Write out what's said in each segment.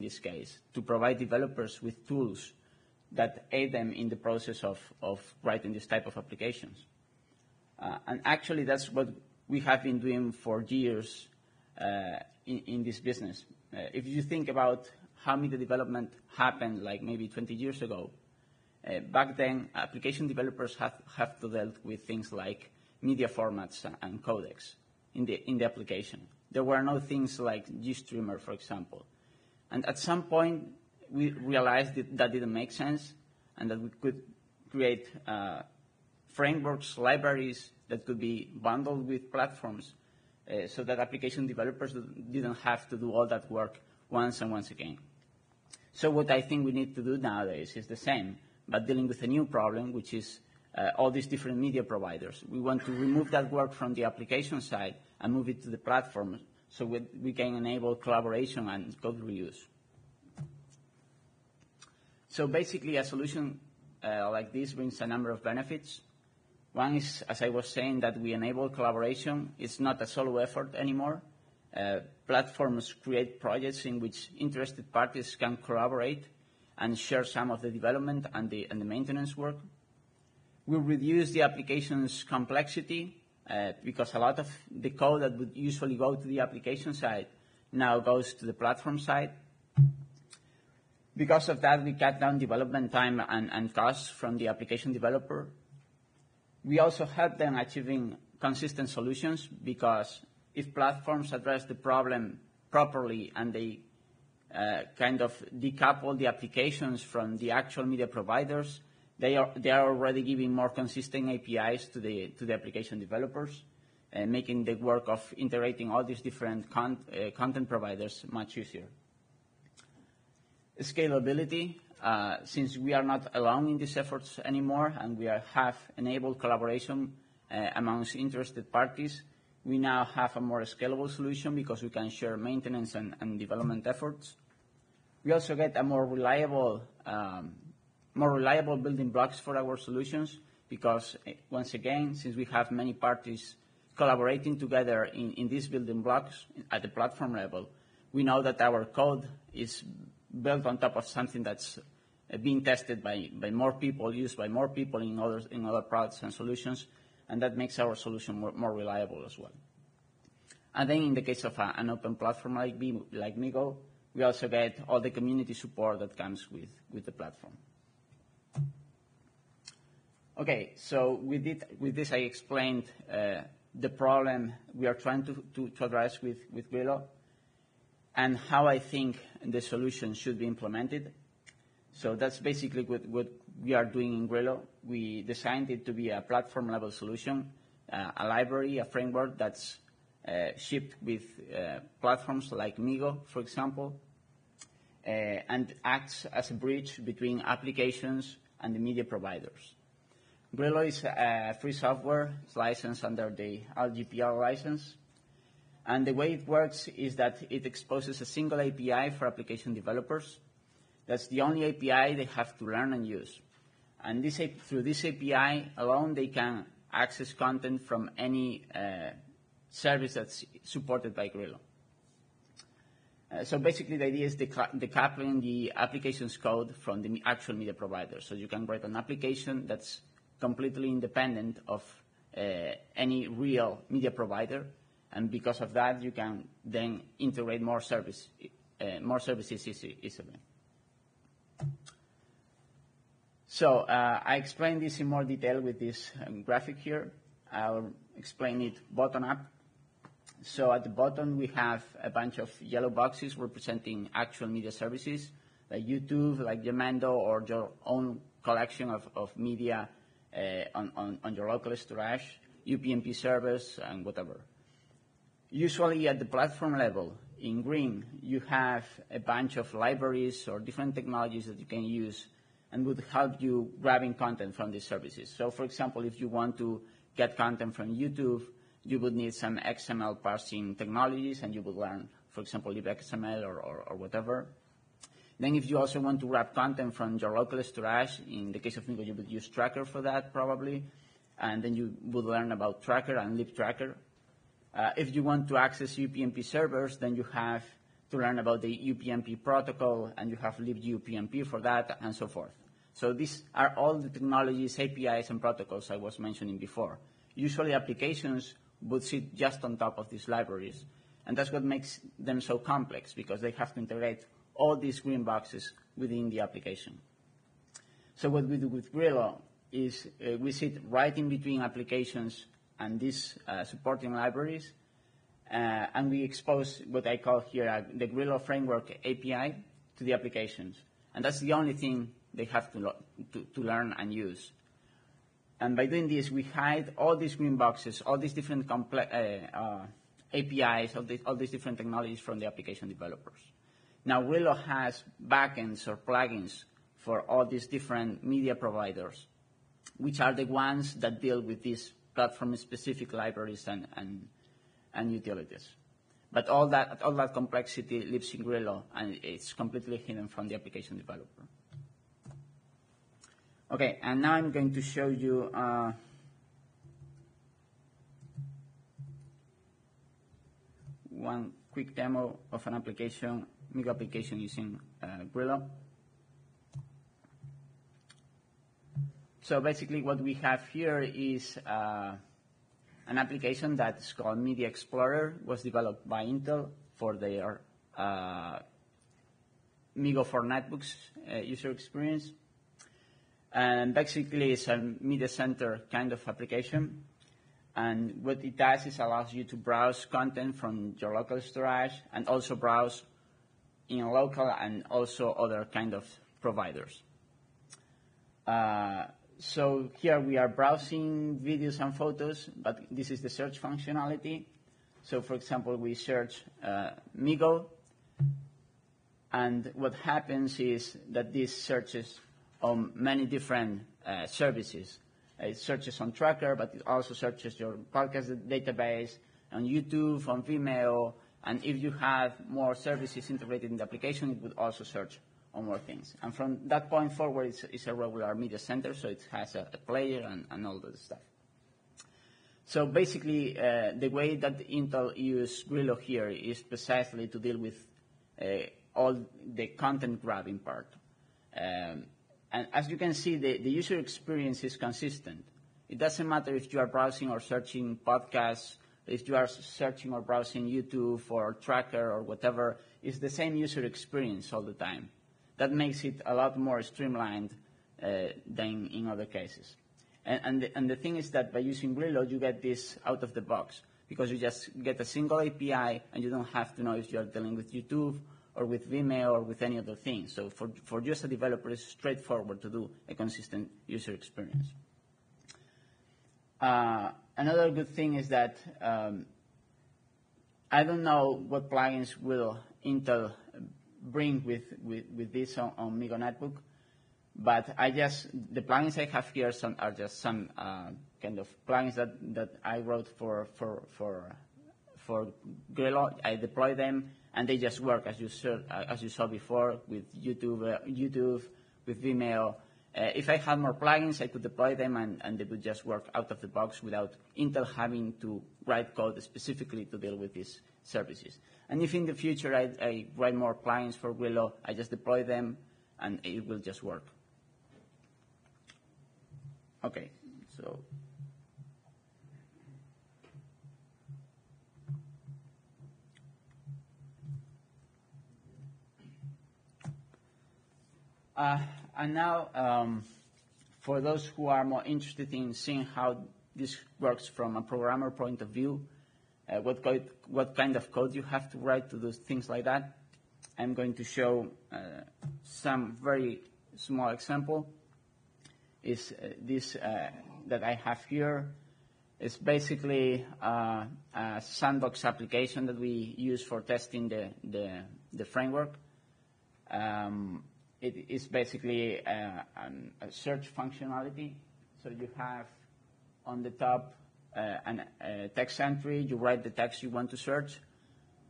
this case, to provide developers with tools that aid them in the process of, of writing this type of applications. Uh, and actually, that's what we have been doing for years uh, in, in, this business. Uh, if you think about how media development happened like maybe 20 years ago, uh, back then application developers have, have to deal with things like media formats and codecs in the, in the application. There were no things like GStreamer, for example. And at some point, we realized that, that didn't make sense and that we could create uh, frameworks, libraries that could be bundled with platforms uh, so that application developers didn't have to do all that work once and once again. So what I think we need to do nowadays is the same, but dealing with a new problem, which is uh, all these different media providers. We want to remove that work from the application side and move it to the platform so we, we can enable collaboration and code reuse. So basically, a solution uh, like this brings a number of benefits. One is, as I was saying, that we enable collaboration. It's not a solo effort anymore. Uh, platforms create projects in which interested parties can collaborate and share some of the development and the, and the maintenance work. We reduce the application's complexity because a lot of the code that would usually go to the application side now goes to the platform side. Because of that, we cut down development time and, and costs from the application developer. We also help them achieving consistent solutions because if platforms address the problem properly and they uh, kind of decouple the applications from the actual media providers, they are, already giving more consistent APIs to the, to the application developers, making the work of integrating all these different uh, content providers much easier. Scalability, uh, since we are not alone in these efforts anymore and we have enabled collaboration uh, amongst interested parties, we now have a more scalable solution because we can share maintenance and, and development efforts. We also get a more reliable um, more reliable building blocks for our solutions because, eh, once again, since we have many parties collaborating together in, in these building blocks at the platform level, we know that our code is built on top of something that's eh, being tested by, by more people, used by more people in other, in other products and solutions, and that makes our solution more, more reliable as well. And then in the case of a, an open platform like, like MeeGo, we also get all the community support that comes with, with the platform. Okay, so with, it, with this I explained uh, the problem we are trying to, to, to, address with, with Grilo and how I think the solution should be implemented. So that's basically what, what we are doing in Grilo. We designed it to be a platform-level solution, uh, a library, a framework that's uh, shipped with uh, platforms like MeeGo, for example, uh, and acts as a bridge between applications and the media providers. Grilo is a free software. It's licensed under the LGPL license. And the way it works is that it exposes a single API for application developers. That's the only API they have to learn and use. And this, through this API alone, they can access content from any uh, service that's supported by Grilo. Uh, so basically the idea is decoupling the application's code from the actual media provider. So you can write an application that's completely independent of uh, any real media provider. And because of that, you can then integrate more service, uh, more services easily. So uh, I explained this in more detail with this um, graphic here. I'll explain it bottom up. So at the bottom, we have a bunch of yellow boxes representing actual media services, like YouTube, like Jamendo, or your own collection of, media Uh, on, on, on your local storage, UPnP servers, and whatever. Usually at the platform level, in green, you have a bunch of libraries or different technologies that you can use and would help you grabbing content from these services. So for example, if you want to get content from YouTube, you would need some XML parsing technologies and you would learn, for example, libxml or, or, or whatever. Then if you also want to wrap content from your local storage, in the case of MeeGo, you would use Tracker for that probably. And then you would learn about Tracker and libtracker. Uh, if you want to access UPnP servers, then you have to learn about the UPnP protocol, and you have libUPnP for that, and so forth. So these are all the technologies, APIs, and protocols I was mentioning before. Usually applications would sit just on top of these libraries, and that's what makes them so complex, because they have to integrate all these green boxes within the application. So what we do with Grilo is uh, we sit right in between applications and these uh, supporting libraries, uh, and we expose what I call here uh, the Grilo Framework API to the applications. And that's the only thing they have to, to, to learn and use. And by doing this, we hide all these green boxes, all these different uh, uh, APIs, all, all these different technologies from the application developers. Now, Grilo has backends or plugins for all these different media providers, which are the ones that deal with these platform-specific libraries and, and, and utilities. But all that, all that complexity lives in Grilo, and it's completely hidden from the application developer. Okay, and now I'm going to show you uh, one quick demo of an application, MeeGo application using uh, Grilo. So basically what we have here is uh, an application that's called Media Explorer, was developed by Intel for their uh, MeeGo for netbooks uh, user experience. And basically it's a media center kind of application. And what it does is allows you to browse content from your local storage and also browse in local and also other kind of providers. Uh, so here we are browsing videos and photos, but this is the search functionality. So for example, we search uh, MeeGo, and what happens is that this searches on many different uh, services. It searches on Tracker, but it also searches your podcast database, on YouTube, on Vimeo, and if you have more services integrated in the application, it would also search on more things. And from that point forward, it's, it's a regular media center, so it has a, a player and, and, all that stuff. So basically, uh, the way that Intel used Grilo here is precisely to deal with uh, all the content grabbing part. Um, and as you can see, the, the user experience is consistent. It doesn't matter if you are browsing or searching podcasts, if you are searching or browsing YouTube or Tracker or whatever, it's the same user experience all the time. That makes it a lot more streamlined uh, than in other cases. And, and, the, and, the, thing is that by using Grilo, you get this out of the box because you just get a single API and you don't have to know if you're dealing with YouTube or with Vimeo or with any other thing. So for, for just a developer, it's straightforward to do a consistent user experience. Uh, another good thing is that um, I don't know what plugins will Intel bring with, with, with this on, on MeeGo Netbook. But I just, the plugins I have here some, are just some uh, kind of plugins that, that I wrote for, for, for, for Grilo. I deploy them and they just work as you, saw, as you saw before with YouTube, uh, YouTube with Vimeo. Uh, if I had more plugins, I could deploy them and, they would just work out of the box without Intel having to write code specifically to deal with these services. And if in the future I, I write more plugins for Grilo, I just deploy them and it will just work. Okay, so Uh, and now, um, for those who are more interested in seeing how this works from a programmer point of view, uh, what, code, what kind of code you have to write to do things like that. I'm going to show uh, some very small example. Is uh, this uh, that I have here? It's basically uh, a sandbox application that we use for testing the, the, the framework. Um, it is basically a, a search functionality. So you have on the top uh, an, a text entry, you write the text you want to search,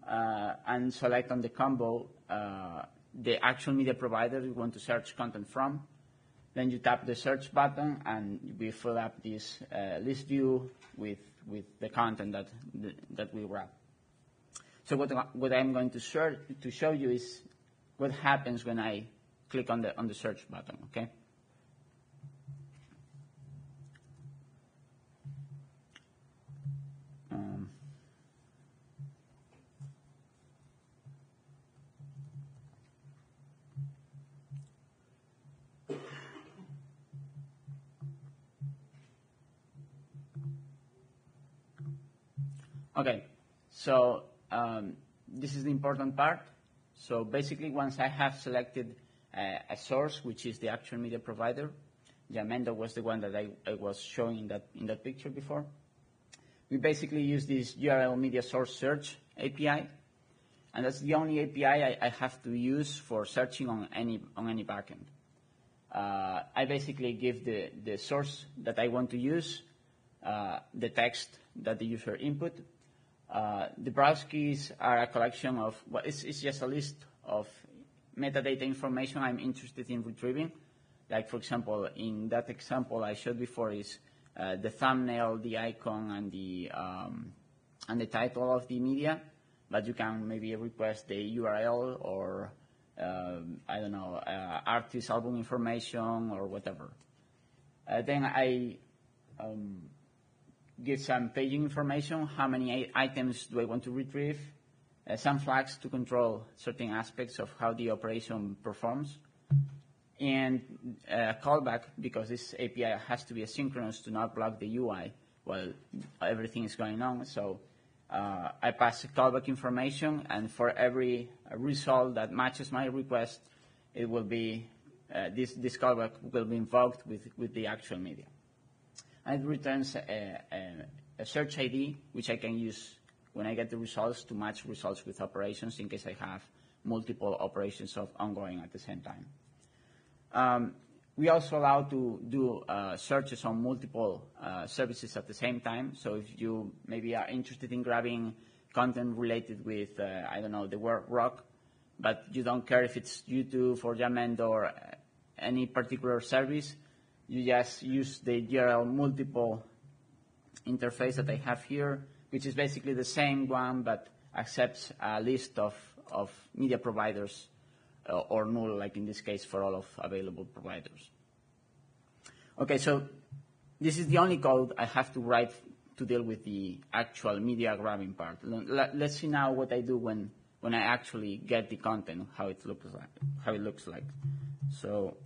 uh, and select on the combo uh, the actual media provider you want to search content from. Then you tap the search button, and we fill up this list view with, with the content that, that we wrap. So what, what I'm going to, to show you is what happens when I click on the, on the search button, okay? Um, Okay, so um, this is the important part. So basically, once I have selected a source, which is the actual media provider, Jamendo was the one that I, was showing in that, in that picture before. We basically use this GRL media source search API, and that's the only API I, I have to use for searching on any, on any backend. Uh, I basically give the, the source that I want to use, uh, the text that the user input, uh, the browse keys are a collection of, well, it's, just a list of metadata information I'm interested in retrieving. Like, for example, in that example I showed before is uh, the thumbnail, the icon, and the, um, and the title of the media. But you can maybe request the URL or, uh, I don't know, uh, artist album information or whatever. Uh, then I um, give some paging information, how many items do I want to retrieve, some flags to control certain aspects of how the operation performs, and a uh, callback because this API has to be asynchronous to not block the UI while everything is going on. So uh, I pass a callback information, and for every result that matches my request, it will be uh, this, this callback will be invoked with, with the actual media and it returns a, a, a, search ID, which I can use when I get the results to match results with operations in case I have multiple operations of ongoing at the same time. Um, we also allow to do uh, searches on multiple uh, services at the same time. So if you maybe are interested in grabbing content related with, uh, I don't know, the word rock, but you don't care if it's YouTube or Jamendo or uh, any particular service, you just use the GRL multiple interface that I have here, which is basically the same one but accepts a list of, of media providers uh, or null, like in this case, for all of available providers. Okay, so this is the only code I have to write to deal with the actual media grabbing part. Let's see now what I do when, when I actually get the content, how it looks like. How it looks like. So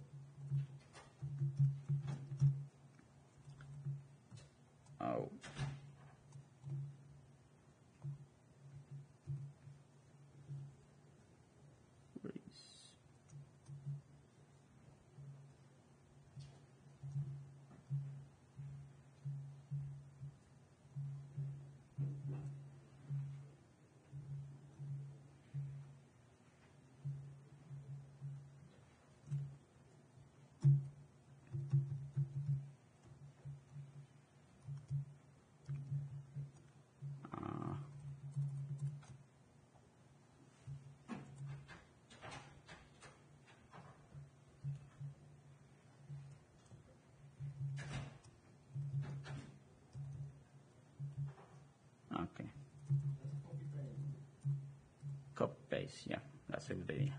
Oh. Copy, paste, yeah, that's a good idea.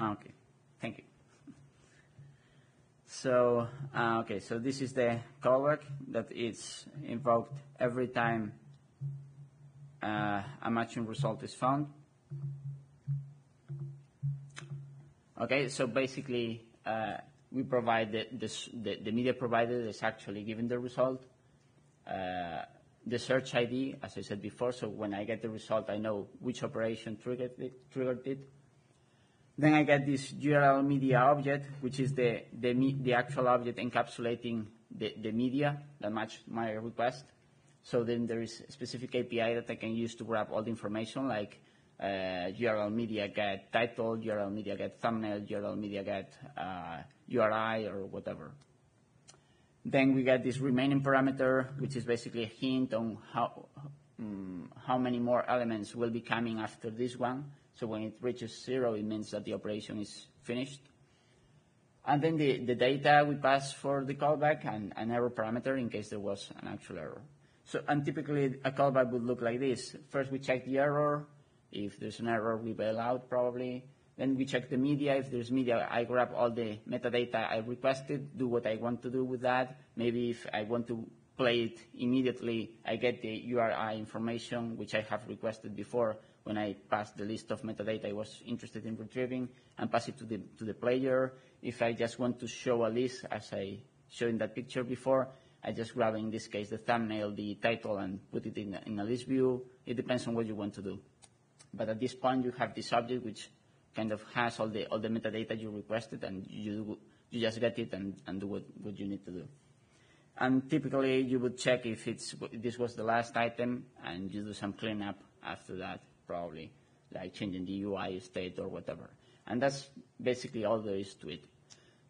Okay, thank you. So, uh, okay, so this is the callback that is invoked every time uh, a matching result is found. Okay, so basically, uh, we provide the, the, the, media provider is actually giving the result. Uh, the search ID, as I said before, so when I get the result, I know which operation triggered it. Triggered it. Then I get this GRL media object, which is the, the, the actual object encapsulating the, the media that match my request. So then there is a specific API that I can use to grab all the information, like GRL media get title, GRL media get thumbnail, GRL media get uh, URI or whatever. Then we get this remaining parameter, which is basically a hint on how, um, how many more elements will be coming after this one, So when it reaches zero, it means that the operation is finished. And then the, the data we pass for the callback and an error parameter in case there was an actual error. So, and typically a callback would look like this. First we check the error. If there's an error, we bail out probably. Then we check the media. If there's media, I grab all the metadata I requested, do what I want to do with that. Maybe if I want to play it immediately, I get the URI information, which I have requested before when I pass the list of metadata I was interested in retrieving and pass it to the, to the player. If I just want to show a list, as I showed in that picture before, I just grab, in this case, the thumbnail, the title, and put it in, in a list view. It depends on what you want to do. But at this point, you have this object which kind of has all the, all the metadata you requested, and you, you just get it and, and do what, what you need to do. And typically, you would check if it's, this was the last item, and you do some cleanup after that, probably, like changing the UI state or whatever. And that's basically all there is to it.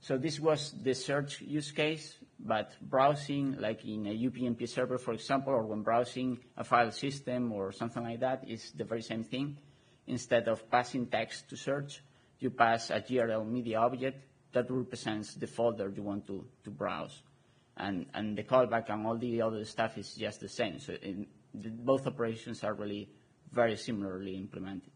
So this was the search use case, but browsing, like in a UPnP server, for example, or when browsing a file system or something like that, is the very same thing. Instead of passing text to search, you pass a GRL media object that represents the folder you want to, to browse. And, and the callback and all the other stuff is just the same. So in, the, both operations are really very similarly implemented.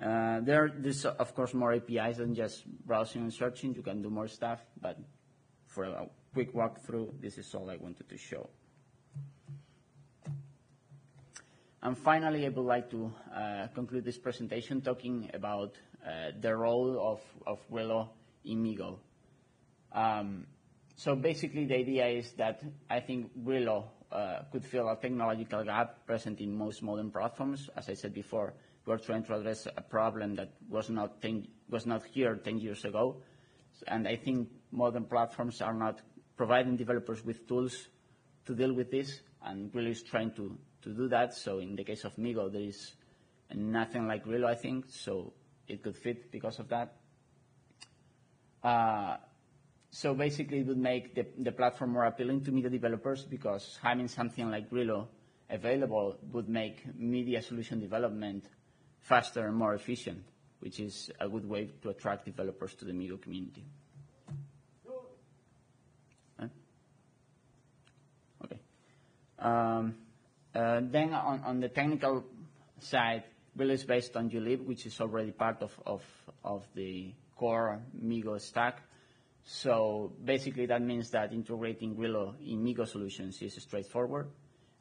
Uh, there, there's of course more APIs than just browsing and searching. You can do more stuff, but for a quick walkthrough, this is all I wanted to show. And finally, I would like to uh, conclude this presentation talking about uh, the role of, of Grilo in MeeGo. Um, so basically, the idea is that I think Grilo uh, could fill a technological gap present in most modern platforms. As I said before, we're trying to address a problem that was not, 10, was not here 10 years ago. And I think modern platforms are not providing developers with tools to deal with this, and Grilo is trying to, to do that. So in the case of MeeGo, there is nothing like Grilo, I think, so it could fit because of that. Uh, so basically, it would make the, the platform more appealing to media developers because having something like Grilo available would make media solution development faster and more efficient, which is a good way to attract developers to the MeeGo community. Okay. Um, uh, then on, on, the technical side, Grilo is based on glib, which is already part of, of, of the core MeeGo stack. So basically that means that integrating Grilo in MeeGo solutions is straightforward.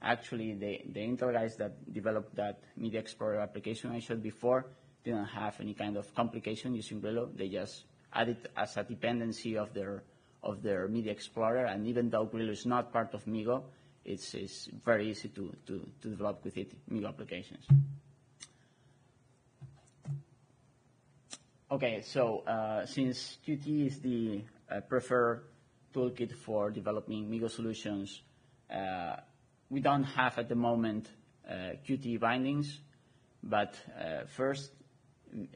Actually, the, the Intel guys that developed that Media Explorer application I showed before didn't have any kind of complication using Grilo. They just added it as a dependency of their, of their Media Explorer, and even though Grilo is not part of MeeGo, it's, it's very easy to, to, to develop with it MeeGo applications. Okay, so uh, since Qt is the uh, preferred toolkit for developing MeeGo solutions, uh, we don't have at the moment uh, Qt bindings, but uh, first,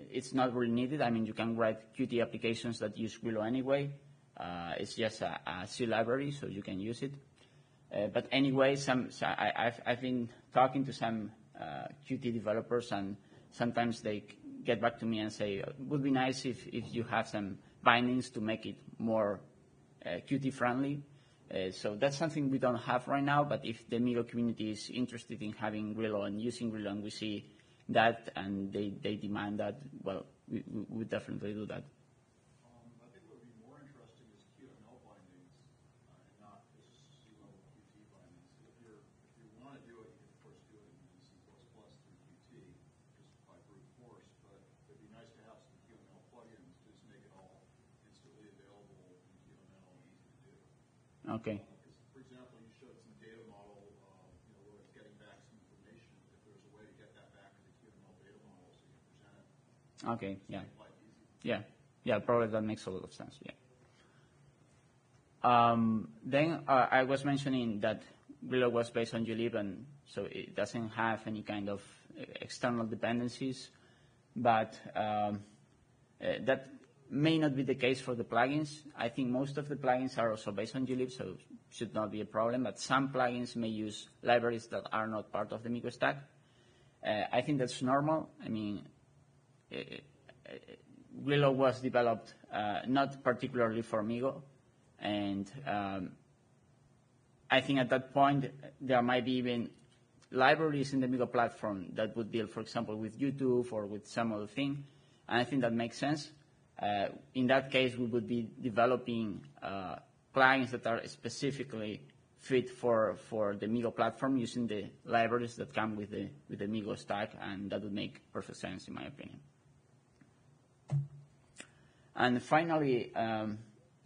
it's not really needed. I mean, you can write Qt applications that use Grilo anyway. Uh, it's just a, a, C library, so you can use it. Uh, but anyway, some, so I, have been talking to some uh, Qt developers, and sometimes they get back to me and say, it would be nice if, if you have some bindings to make it more uh, Qt friendly. Uh, so that's something we don't have right now, but if the MeeGo community is interested in having Grilo and using Grilo and we see that and they, they demand that, well, we, we, definitely do that. Um, I think what would be more interesting is Q bindings uh, and not just C level Q T bindings. If you're if you wanna do it, of course do it in C plus plus through Q T, just by brute force, but it'd be nice to have some Q plugins to make it all instantly available and L easy to do. Okay. For example, you showed some data model, uh, you know, where it's getting back some information. If there's a way to get that back to the QML data model so you can present it. Okay, yeah. Yeah, yeah, probably that makes a lot of sense, yeah. Um, then uh, I was mentioning that Grilo was based on glib, and so it doesn't have any kind of external dependencies, but um, uh, that may not be the case for the plugins. I think most of the plugins are also based on glib, so should not be a problem, but some plugins may use libraries that are not part of the MeeGo stack. Uh, I think that's normal. I mean, uh, was developed uh, not particularly for MeeGo, and um, I think at that point there might be even libraries in the MeeGo platform that would deal, for example, with YouTube or with some other thing, and I think that makes sense. Uh, in that case, we would be developing uh, plugins that are specifically fit for, for the MeeGo platform using the libraries that come with the, with the MeeGo stack, and that would make perfect sense in my opinion. And finally, um,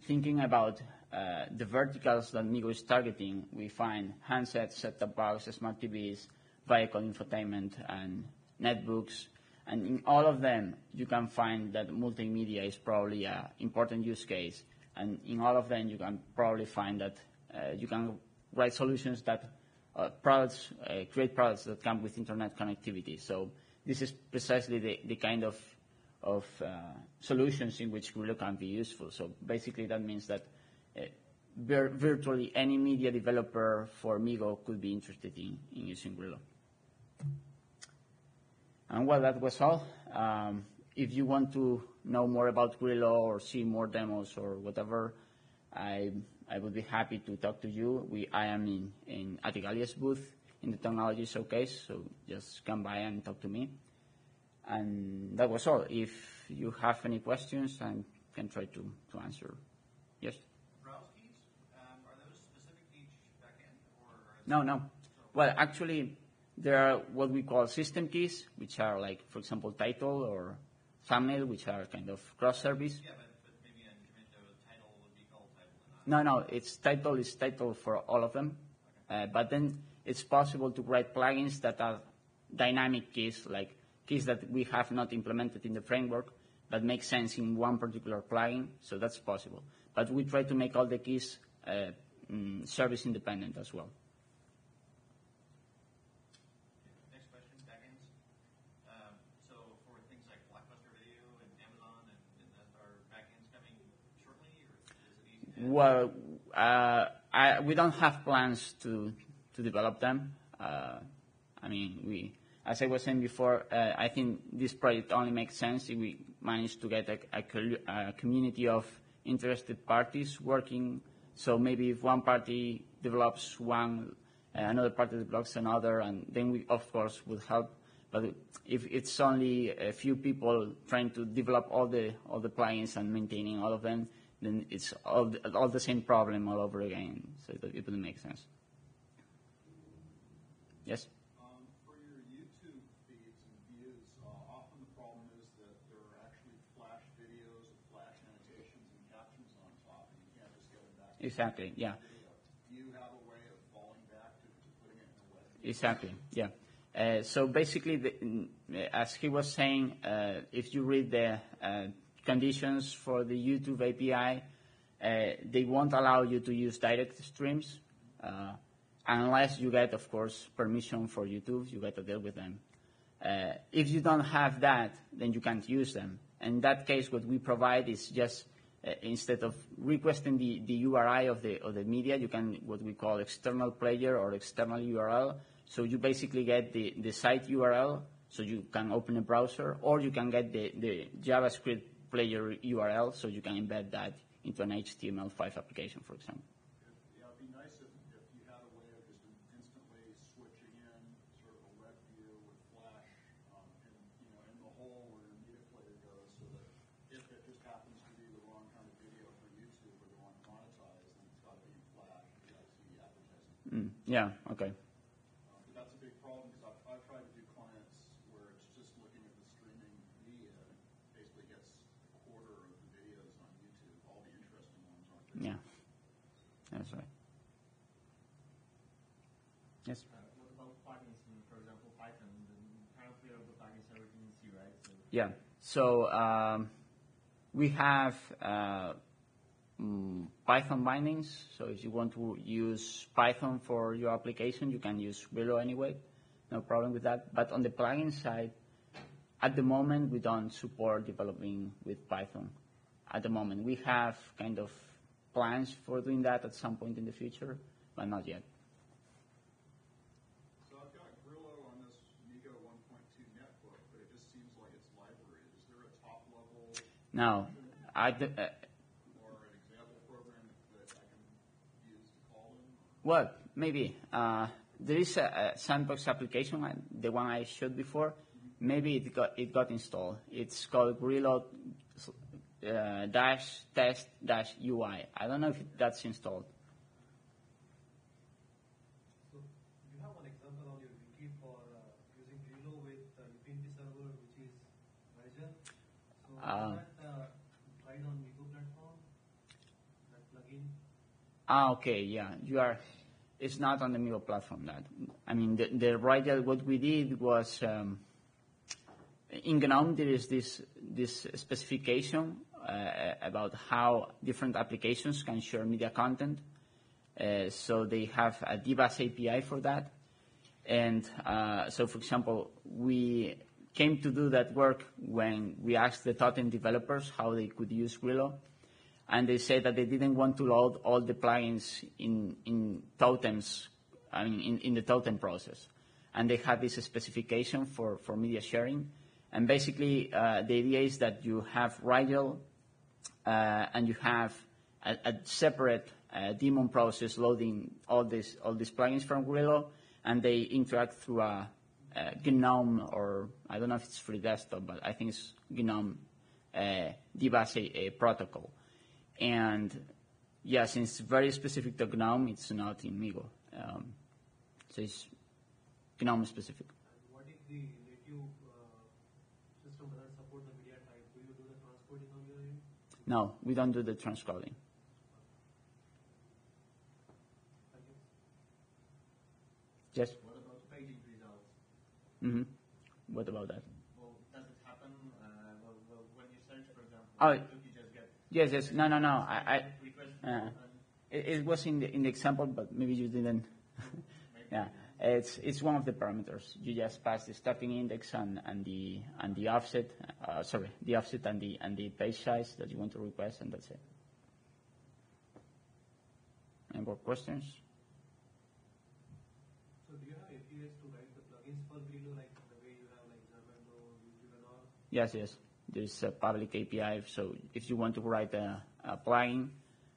thinking about uh, the verticals that MeeGo is targeting, we find handsets, set-top boxes, smart TVs, vehicle infotainment, and netbooks. And in all of them, you can find that multimedia is probably an important use case. And in all of them, you can probably find that uh, you can write solutions that uh, products, uh, create products that come with internet connectivity. So this is precisely the, the kind of, of uh, solutions in which Grilo can be useful. So basically that means that uh, vir virtually any media developer for MeeGo could be interested in, in using Grilo. And well, that was all. Um, if you want to know more about Grilo or see more demos or whatever, I I would be happy to talk to you. We, I am in, in Igalia's booth in the technology showcase, so just come by and talk to me. And that was all. If you have any questions, I can try to, to answer. Yes? Browse keys, um, are those specific to each backend or? No, no. Well, actually, there are what we call system keys, which are like, for example, title or thumbnail, which are kind of cross-service. Yeah, but, but maybe incremental title would be called title. No, no, it's title is title for all of them. Uh, but then it's possible to write plugins that are dynamic keys, like keys that we have not implemented in the framework, but make sense in one particular plugin. So that's possible. But we try to make all the keys uh, mm, service independent as well. Next question, backends. So for things like Blockbuster Video and Amazon and, and are backends coming shortly or is it? Well, uh, I, we don't have plans to to develop them. Uh, I mean, we, as I was saying before, uh, I think this project only makes sense if we manage to get a, a, a community of interested parties working. So maybe if one party develops one, uh, another party develops another, and then we, of course, would help. But if it's only a few people trying to develop all the all the plugins and maintaining all of them, then it's all the, all the same problem all over again. So it, it wouldn't make sense. Yes. Um, for your YouTube feeds and views, uh, often the problem is that there are actually flash videos with flash annotations and captions on top, and you can't just get them back to Exactly. Yeah. Do you have a way of falling back to, to putting it in a? Exactly. Yeah. Uh, so basically, the, mm, as he was saying, uh, if you read the uh, conditions for the YouTube API, uh, they won't allow you to use direct streams uh, unless you get, of course, permission for YouTube. You got to deal with them. Uh, if you don't have that, then you can't use them. In that case, what we provide is just Eh, instead of requesting the, the URI of the, of the media, you can what we call external player or external URL. So you basically get the, the site URL, so you can open a browser, or you can get the, the JavaScript player URL, so you can embed that into an HTML5 application, for example. Yeah, it'd be nice if, if you had a way of just instantly switching in sort of a web view with Flash, um, in, you know, in the hole where your media player goes, so that if it just happens to be the wrong kind of video for YouTube or they want to monetize, then it's got to be in Flash, you got to see the advertising. Mm, yeah, okay. Um, that's a big problem because I've, I've tried to do clients where it's just looking at the streaming media basically gets a quarter of the videos on YouTube, all the interesting ones aren't there. Yeah, that's right. Yes. Uh, what about plugins in, for example, Python? The currently all the plugins are written in C, right? So Yeah. So um, we have uh, um, Python bindings. So if you want to use Python for your application, you can use Grilo anyway. No problem with that. But on the plugin side, at the moment, we don't support developing with Python. At the moment, we have kind of plans for doing that at some point in the future, but not yet. Now, I, uh, Well, maybe. Uh, there is a, a sandbox application, the one I showed before. Maybe it got it got installed. It's called Grilo uh, dash test dash UI. I don't know if that's installed. So you have one example on your wiki for uh, using with server, which is Ah. is that tried on MeeGo platform? That plugin? Ah, okay, yeah. You are. It's not on the MeeGo platform. That I mean, the, the. What we did was um, in GNOME there is this this specification uh, about how different applications can share media content. Uh, so they have a D-Bus API for that. And uh, so, for example, we came to do that work when we asked the Totem developers how they could use Grilo. And they said that they didn't want to load all the plugins in, in Totems, I mean, in, in the Totem process. And they had this specification for, for media sharing. And basically, uh, the idea is that you have Rygel uh, and you have a, a separate uh, daemon process loading all these all these plugins from Grilo, and they interact through a, a GNOME or I don't know if it's free desktop, but I think it's GNOME uh, a, a protocol. And yeah, since it's very specific to GNOME, it's not in MeeGo. Um, so it's GNOME specific. And what if the native uh, system doesn't support the media type? Do you do the transcoding on your end? No, we don't do the transcoding. Yes. What about paging results? hmm What about that? Well, does it happen uh, well, well, when you search, for example? Oh. You just get Yes, yes. No, no, no. I, I Uh, It, it was in the, in the example, but maybe you didn't. yeah, it's it's one of the parameters. You just pass the starting index and, and the and the offset. Uh, sorry, the offset and the and the page size that you want to request, and that's it. Any more questions? So do you have APIs to write the plugins for Grilo like the way you have like Jamendo, YouTube and? Yes, yes, yes. There's a public API. So if you want to write a, a plugin,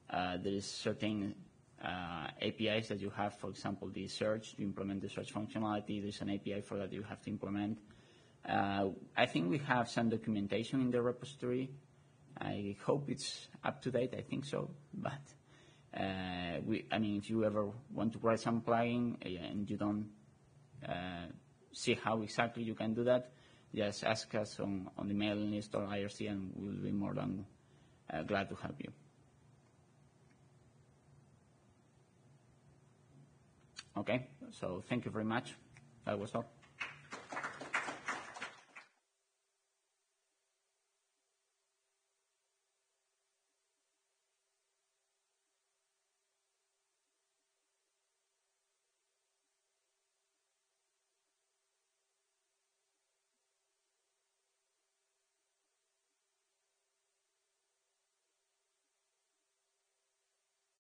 uh, there is certain uh, APIs that you have. For example, the search to implement the search functionality. There's an API for that you have to implement. Uh, I think we have some documentation in the repository. I hope it's up to date. I think so, but uh, we. I mean, if you ever want to write some plugin uh, and you don't uh, see how exactly you can do that, just ask us on, the mailing list or IRC and we'll be more than uh, glad to help you. Okay, so thank you very much. That was all.